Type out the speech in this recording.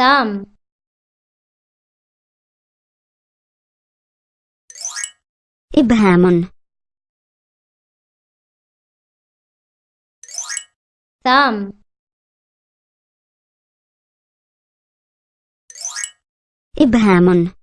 ثام إبهام. ثام إبهام.